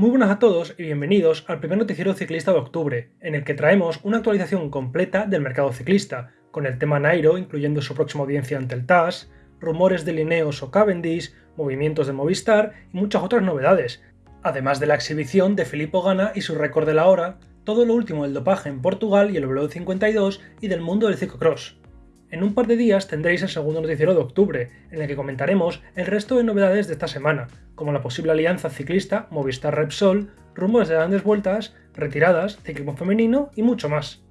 Muy buenas a todos y bienvenidos al primer noticiero ciclista de octubre, en el que traemos una actualización completa del mercado ciclista, con el tema Nairo incluyendo su próxima audiencia ante el TAS, rumores de Lineos o Cavendish, movimientos de Movistar y muchas otras novedades, además de la exhibición de Filippo Gana y su récord de la hora, todo lo último del dopaje en Portugal y el W52 y del mundo del ciclocross. En un par de días tendréis el segundo noticiero de octubre, en el que comentaremos el resto de novedades de esta semana, como la posible alianza ciclista Movistar Repsol, rumores de grandes vueltas, retiradas, ciclismo femenino y mucho más.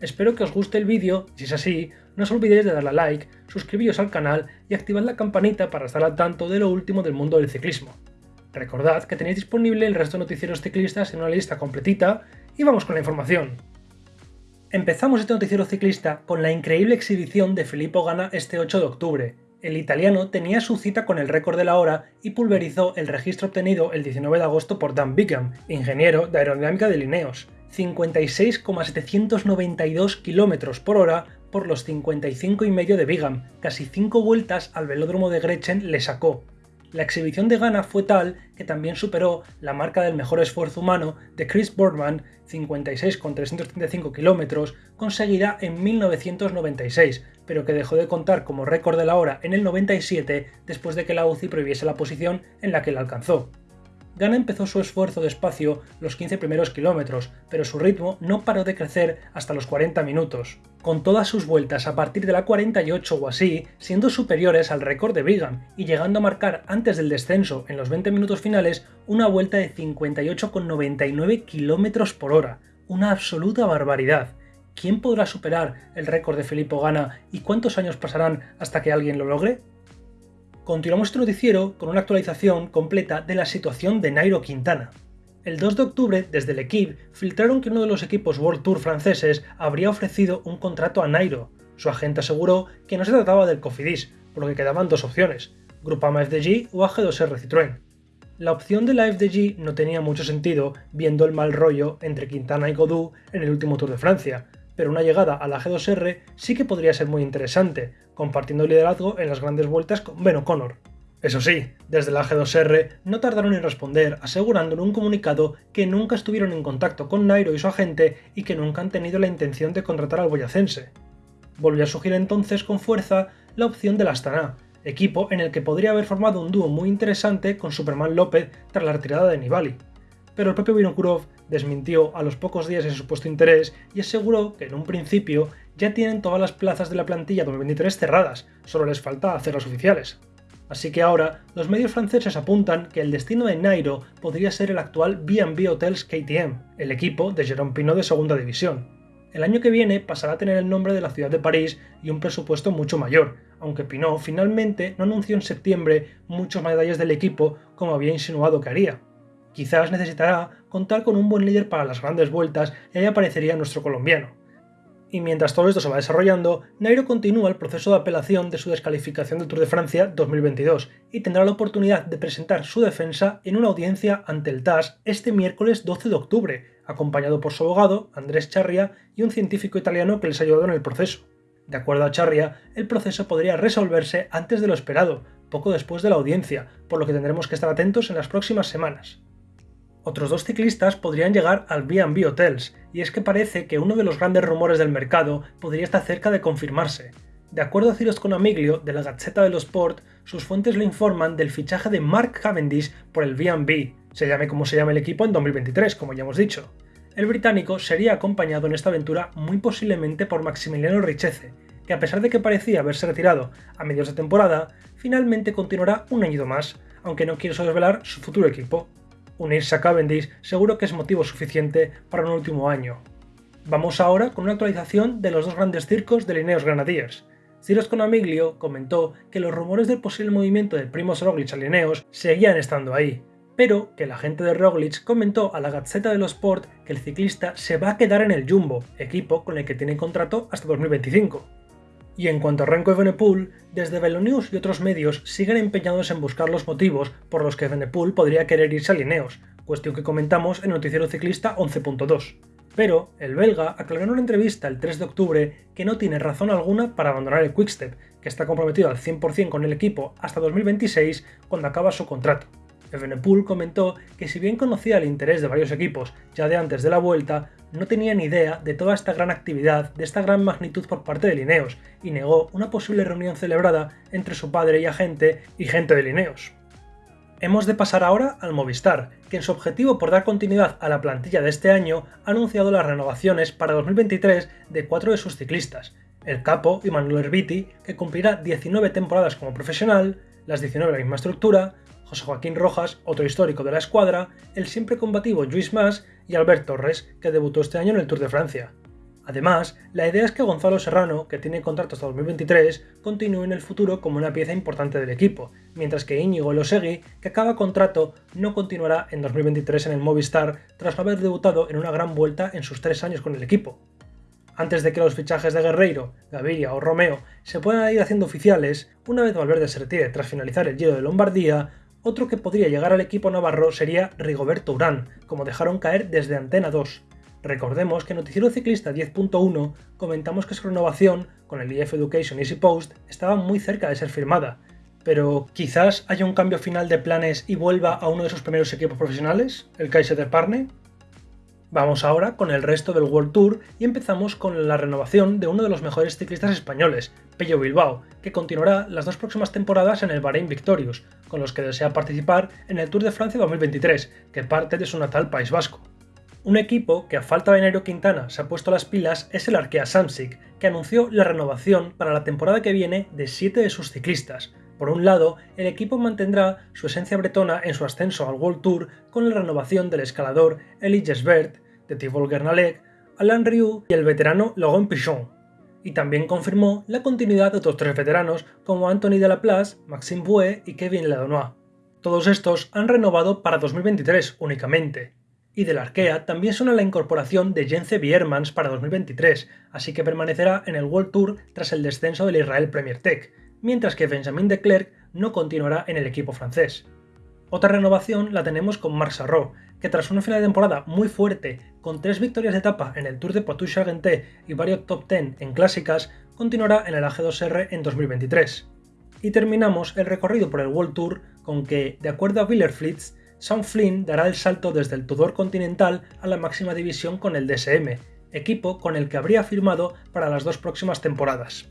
Espero que os guste el vídeo, si es así, no os olvidéis de darle a like, suscribiros al canal y activad la campanita para estar al tanto de lo último del mundo del ciclismo. Recordad que tenéis disponible el resto de noticieros ciclistas en una lista completita y vamos con la información. Empezamos este noticiero ciclista con la increíble exhibición de Filippo Gana este 8 de octubre. El italiano tenía su cita con el récord de la hora y pulverizó el registro obtenido el 19 de agosto por Dan Bigham, ingeniero de aerodinámica de Lineos, 56,792 km por hora por los 55 y medio de Bigham, casi 5 vueltas al velódromo de Gretchen le sacó, la exhibición de Ghana fue tal que también superó la marca del mejor esfuerzo humano de Chris Boardman, 56,335 km, conseguida en 1996, pero que dejó de contar como récord de la hora en el 97 después de que la UCI prohibiese la posición en la que la alcanzó. Gana empezó su esfuerzo despacio los 15 primeros kilómetros, pero su ritmo no paró de crecer hasta los 40 minutos, con todas sus vueltas a partir de la 48 o así siendo superiores al récord de Brigham y llegando a marcar antes del descenso en los 20 minutos finales una vuelta de 58,99 km por hora, una absoluta barbaridad. ¿Quién podrá superar el récord de Filippo Gana y cuántos años pasarán hasta que alguien lo logre? Continuamos este noticiero con una actualización completa de la situación de Nairo Quintana. El 2 de octubre, desde el equipo, filtraron que uno de los equipos World Tour franceses habría ofrecido un contrato a Nairo. Su agente aseguró que no se trataba del Cofidis, por lo que quedaban dos opciones, Grupama FDG o AG2R Citroën. La opción de la FDG no tenía mucho sentido viendo el mal rollo entre Quintana y Godou en el último Tour de Francia, pero una llegada a la G2R sí que podría ser muy interesante, compartiendo liderazgo en las grandes vueltas con Ben O'Connor. Eso sí, desde la G2R no tardaron en responder asegurando en un comunicado que nunca estuvieron en contacto con Nairo y su agente y que nunca han tenido la intención de contratar al boyacense. Volvió a surgir entonces con fuerza la opción del Astana, equipo en el que podría haber formado un dúo muy interesante con Superman López tras la retirada de Nibali. Pero el propio Vinokurov desmintió a los pocos días ese supuesto interés y aseguró que en un principio ya tienen todas las plazas de la plantilla 2023 cerradas, solo les falta hacer las oficiales. Así que ahora, los medios franceses apuntan que el destino de Nairo podría ser el actual B&B Hotels KTM, el equipo de Jérôme Pinot de segunda división. El año que viene pasará a tener el nombre de la ciudad de París y un presupuesto mucho mayor, aunque Pinot finalmente no anunció en septiembre muchos medallas del equipo como había insinuado que haría. Quizás necesitará contar con un buen líder para las grandes vueltas y ahí aparecería nuestro colombiano. Y mientras todo esto se va desarrollando, Nairo continúa el proceso de apelación de su descalificación del Tour de Francia 2022 y tendrá la oportunidad de presentar su defensa en una audiencia ante el TAS este miércoles 12 de octubre, acompañado por su abogado, Andrés Charria, y un científico italiano que les ha ayudado en el proceso. De acuerdo a Charria, el proceso podría resolverse antes de lo esperado, poco después de la audiencia, por lo que tendremos que estar atentos en las próximas semanas. Otros dos ciclistas podrían llegar al B&B Hotels, y es que parece que uno de los grandes rumores del mercado podría estar cerca de confirmarse. De acuerdo a Cyrus Conamiglio, de la Gazzetta dello Sport, sus fuentes le informan del fichaje de Mark Cavendish por el B&B, se llame como se llame el equipo en 2023, como ya hemos dicho. El británico sería acompañado en esta aventura muy posiblemente por Maximiliano Richeze, que a pesar de que parecía haberse retirado a medios de temporada, finalmente continuará un año más, aunque no quiere desvelar su futuro equipo unirse a Cavendish seguro que es motivo suficiente para un último año. Vamos ahora con una actualización de los dos grandes circos de Lineos Grenadiers. Cyrus Conamiglio comentó que los rumores del posible movimiento de Primoz Roglic a Lineos seguían estando ahí, pero que el agente de Roglic comentó a la Gazzetta dello Sport que el ciclista se va a quedar en el Jumbo, equipo con el que tiene contrato hasta 2025. Y en cuanto a Renko Evenepoel, desde Velonews y otros medios siguen empeñados en buscar los motivos por los que Evenepoel podría querer irse a Lineos, cuestión que comentamos en Noticiero Ciclista 11.2. Pero el belga aclaró en una entrevista el 3 de octubre que no tiene razón alguna para abandonar el Quickstep, que está comprometido al 100% con el equipo hasta 2026 cuando acaba su contrato. Evenepoel comentó que si bien conocía el interés de varios equipos ya de antes de la vuelta, no tenía ni idea de toda esta gran actividad, de esta gran magnitud por parte de Lineos, y negó una posible reunión celebrada entre su padre y agente y gente de Lineos. Hemos de pasar ahora al Movistar, que en su objetivo por dar continuidad a la plantilla de este año ha anunciado las renovaciones para 2023 de cuatro de sus ciclistas, el capo Manuel Herbiti, que cumplirá 19 temporadas como profesional, las 19 de la misma estructura, José Joaquín Rojas, otro histórico de la escuadra, el siempre combativo Luis Mas y Albert Torres, que debutó este año en el Tour de Francia. Además, la idea es que Gonzalo Serrano, que tiene contrato hasta 2023, continúe en el futuro como una pieza importante del equipo, mientras que Íñigo Losegui, que acaba contrato, no continuará en 2023 en el Movistar tras haber debutado en una gran vuelta en sus tres años con el equipo. Antes de que los fichajes de Guerreiro, Gaviria o Romeo se puedan ir haciendo oficiales, una vez Valverde se retire tras finalizar el Giro de Lombardía, otro que podría llegar al equipo navarro sería Rigoberto Urán, como dejaron caer desde Antena 2. Recordemos que en Noticiero Ciclista 10.1 comentamos que su renovación con el IF Education Easy Post estaba muy cerca de ser firmada, pero quizás haya un cambio final de planes y vuelva a uno de sus primeros equipos profesionales, el Kaiser de Parne. Vamos ahora con el resto del World Tour y empezamos con la renovación de uno de los mejores ciclistas españoles, Pello Bilbao, que continuará las dos próximas temporadas en el Bahrein Victorious, con los que desea participar en el Tour de Francia 2023, que parte de su natal País Vasco. Un equipo que a falta de Nairo Quintana se ha puesto las pilas es el Arkea Samsic, que anunció la renovación para la temporada que viene de siete de sus ciclistas, por un lado, el equipo mantendrá su esencia bretona en su ascenso al World Tour con la renovación del escalador Elie Gesbert, de Thibaut Gernalec, Alain Riou y el veterano Laurent Pichon. Y también confirmó la continuidad de otros tres veteranos como Anthony Delaplace, Maxime Bouet y Kevin Ladonois. Todos estos han renovado para 2023 únicamente. Y del Arkea también suena la incorporación de Jence Biermans para 2023, así que permanecerá en el World Tour tras el descenso del Israel Premier Tech, mientras que Benjamin de Klerk no continuará en el equipo francés. Otra renovación la tenemos con Marc Sarro, que tras una final de temporada muy fuerte, con tres victorias de etapa en el Tour de Poitou-Charentes y varios top 10 en clásicas, continuará en el AG2R en 2023. Y terminamos el recorrido por el World Tour con que, de acuerdo a Wheeler-Flitz, Sam Flynn dará el salto desde el Tudor Continental a la máxima división con el DSM, equipo con el que habría firmado para las dos próximas temporadas.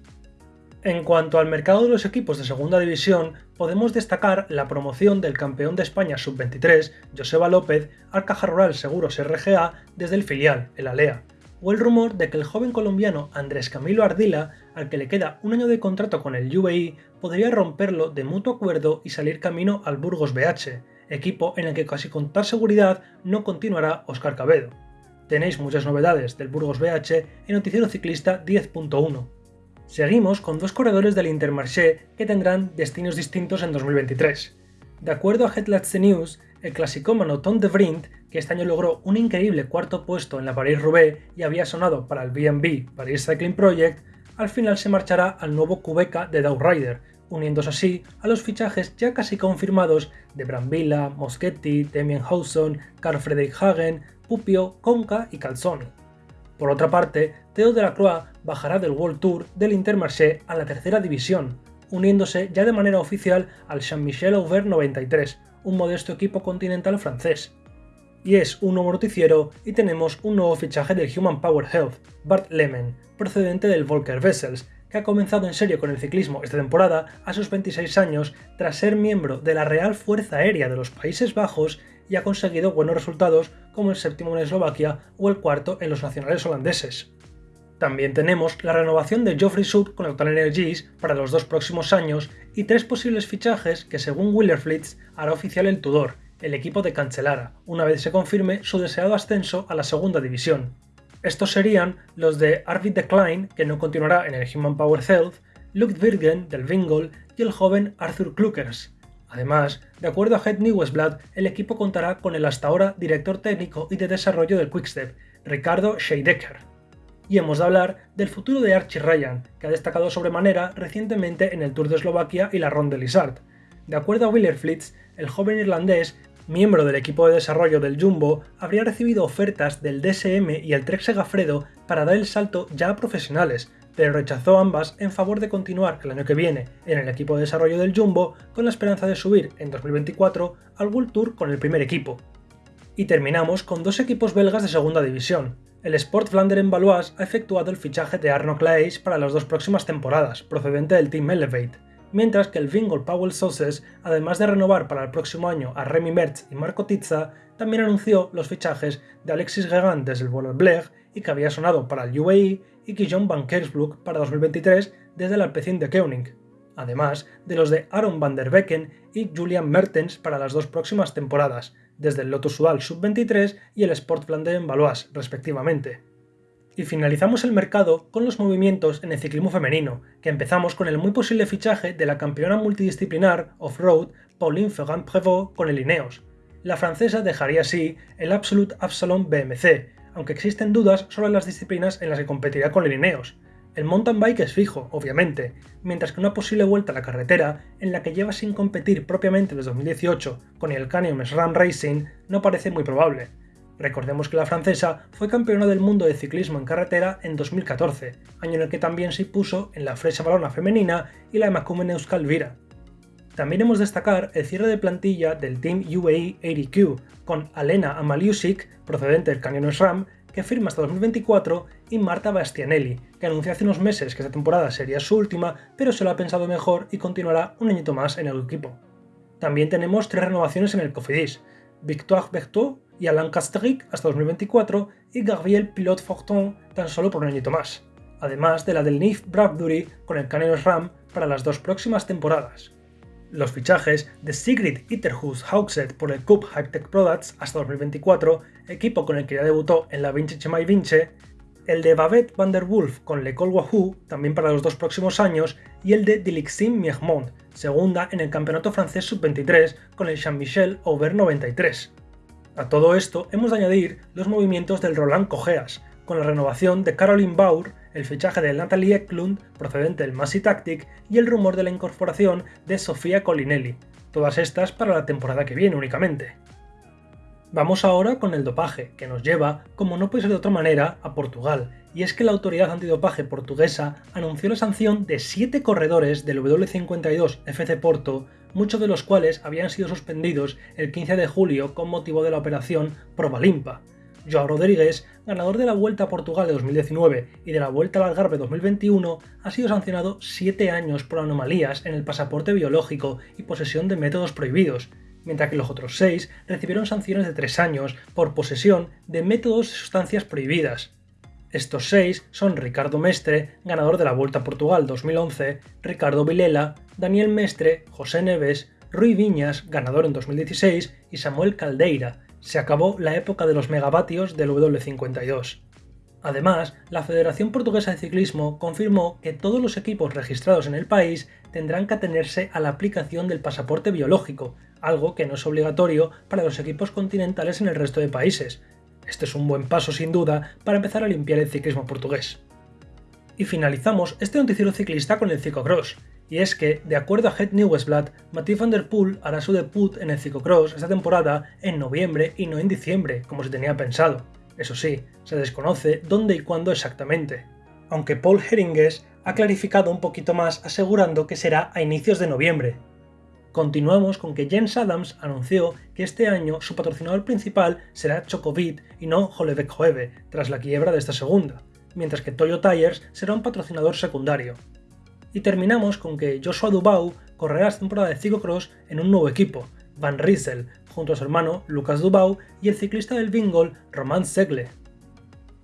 En cuanto al mercado de los equipos de segunda división, podemos destacar la promoción del campeón de España sub-23, Joseba López, al Caja Rural Seguros RGA desde el filial, el Alea, o el rumor de que el joven colombiano Andrés Camilo Ardila, al que le queda un año de contrato con el UAE, podría romperlo de mutuo acuerdo y salir camino al Burgos BH, equipo en el que casi con tal seguridad no continuará Oscar Cabedo. Tenéis muchas novedades del Burgos BH en Noticiero Ciclista 10.1. Seguimos con dos corredores del Intermarché que tendrán destinos distintos en 2023. De acuerdo a Headlights News, el clasicómano Tom de Vriend, que este año logró un increíble cuarto puesto en la Paris-Roubaix y había sonado para el B&B Paris Cycling Project, al final se marchará al nuevo Cubeca de Dow Rider, uniéndose así a los fichajes ya casi confirmados de Brambilla, Moschetti, Damien Hawson, Carl Hagen, Pupio, Conca y Calzoni. Por otra parte, Theo de la Croix bajará del World Tour del Intermarché a la tercera división, uniéndose ya de manera oficial al Saint-Michel Auvert 93, un modesto equipo continental francés. Y es un nuevo noticiero y tenemos un nuevo fichaje del Human Power Health, Bart Lehman, procedente del Volker Vessels, que ha comenzado en serio con el ciclismo esta temporada a sus 26 años tras ser miembro de la Real Fuerza Aérea de los Países Bajos y ha conseguido buenos resultados como el séptimo en Eslovaquia o el cuarto en los nacionales holandeses. También tenemos la renovación de Geoffrey Sud con Total Energies para los dos próximos años y tres posibles fichajes que según Willerflitz hará oficial el Tudor, el equipo de Cancelara, una vez se confirme su deseado ascenso a la segunda división. Estos serían los de Arvid de Klein, que no continuará en el Human Power Health, Luke Virgen del Vingol y el joven Arthur Klukers, Además, de acuerdo a Head Newsblad, el equipo contará con el hasta ahora director técnico y de desarrollo del Quickstep, Ricardo Scheidecker. Y hemos de hablar del futuro de Archie Ryan, que ha destacado sobremanera recientemente en el Tour de Eslovaquia y la Ronde Lizard. De acuerdo a Willer Flitz, el joven irlandés, miembro del equipo de desarrollo del Jumbo, habría recibido ofertas del DSM y el Trek Segafredo para dar el salto ya a profesionales, pero rechazó ambas en favor de continuar el año que viene en el equipo de desarrollo del Jumbo con la esperanza de subir en 2024 al World Tour con el primer equipo. Y terminamos con dos equipos belgas de segunda división. El Sport Vlaanderen Valois ha efectuado el fichaje de Arno Claes para las dos próximas temporadas, procedente del Team Elevate, mientras que el Vingol Powell Sauces, además de renovar para el próximo año a Remy Mertz y Marco Tizza, también anunció los fichajes de Alexis Gegant desde el Bleg y que había sonado para el UAE y Guillaume Van Kersbroek para 2023 desde el Alpecin de Koenig, además de los de Aaron van der Becken y Julian Mertens para las dos próximas temporadas, desde el Lotus Sual Sub-23 y el Sport Vlaanderen Valois, respectivamente. Y finalizamos el mercado con los movimientos en el ciclismo femenino, que empezamos con el muy posible fichaje de la campeona multidisciplinar off-road Pauline Ferrand-Prévot con el Ineos. La francesa dejaría así el Absolute Absalon BMC, aunque existen dudas sobre las disciplinas en las que competiría con el Ineos. El mountain bike es fijo, obviamente, mientras que una posible vuelta a la carretera, en la que lleva sin competir propiamente desde 2018 con el Canyon SRAM Racing, no parece muy probable, Recordemos que la francesa fue campeona del mundo de ciclismo en carretera en 2014, año en el que también se impuso en la Frecha Balona femenina y la Emakumen Euskal Vira. También hemos destacar el cierre de plantilla del Team UAE 80Q, con Alena Amaliusik, procedente del Canyon SRAM, que firma hasta 2024, y Marta Bastianelli, que anunció hace unos meses que esta temporada sería su última, pero se lo ha pensado mejor y continuará un añito más en el equipo. También tenemos tres renovaciones en el Cofidis, Victoire Berthaud y Alain Castric hasta 2024 y Gabriel Pilot Fortin tan solo por un añito más, además de la del Nif Bradbury con el Canyon Ram para las dos próximas temporadas. Los fichajes de Sigrid Itterhus Hauxet por el Cup Hightech Products hasta 2024, equipo con el que ya debutó en la Vinci Chemay Vince, el de Babette van der Wolf con Le Col Wahoo, también para los dos próximos años, y el de Dilixim Miermont, segunda en el Campeonato Francés Sub-23 con el Jean-Michel Aubert 93. A todo esto hemos de añadir los movimientos del Roland Cogeas, con la renovación de Caroline Baur, el fichaje de Natalie Eklund, procedente del Massey Tactic, y el rumor de la incorporación de Sofía Colinelli, todas estas para la temporada que viene únicamente. Vamos ahora con el dopaje, que nos lleva, como no puede ser de otra manera, a Portugal, y es que la autoridad antidopaje portuguesa anunció la sanción de 7 corredores del W52 FC Porto, muchos de los cuales habían sido suspendidos el 15 de julio con motivo de la operación Probalimpa. Joao Rodríguez, ganador de la Vuelta a Portugal de 2019 y de la Vuelta al Algarve 2021, ha sido sancionado 7 años por anomalías en el pasaporte biológico y posesión de métodos prohibidos, mientras que los otros 6 recibieron sanciones de 3 años por posesión de métodos y sustancias prohibidas. Estos 6 son Ricardo Mestre, ganador de la Vuelta a Portugal 2011, Ricardo Vilela, Daniel Mestre, José Neves, Rui Viñas, ganador en 2016, y Samuel Caldeira. Se acabó la época de los megavatios del W52. Además, la Federación Portuguesa de Ciclismo confirmó que todos los equipos registrados en el país tendrán que atenerse a la aplicación del pasaporte biológico, algo que no es obligatorio para los equipos continentales en el resto de países. Este es un buen paso sin duda para empezar a limpiar el ciclismo portugués. Y finalizamos este noticiero ciclista con el ciclocross, y es que, de acuerdo a Head Newsblad, Mathieu van der Poel hará su debut en el ciclocross esta temporada en noviembre y no en diciembre, como se tenía pensado. Eso sí, se desconoce dónde y cuándo exactamente. Aunque Paul Heringes ha clarificado un poquito más asegurando que será a inicios de noviembre. Continuamos con que James Adams anunció que este año su patrocinador principal será Chocovit y no Hollebeck Hoeve, tras la quiebra de esta segunda, mientras que Toyo Tires será un patrocinador secundario. Y terminamos con que Joshua Dubau correrá esta temporada de ciclocross en un nuevo equipo, Van Riesel, junto a su hermano Lucas Dubau y el ciclista del Bingol, Roman Segle.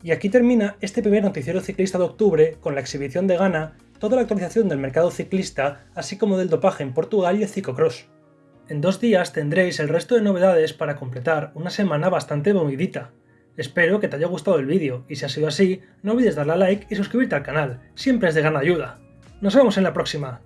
Y aquí termina este primer noticiero ciclista de octubre con la exhibición de Ghana, toda la actualización del mercado ciclista, así como del dopaje en Portugal y el ciclocross. En dos días tendréis el resto de novedades para completar una semana bastante movidita. Espero que te haya gustado el vídeo y si ha sido así, no olvides darle a like y suscribirte al canal, siempre es de gran ayuda. Nos vemos en la próxima.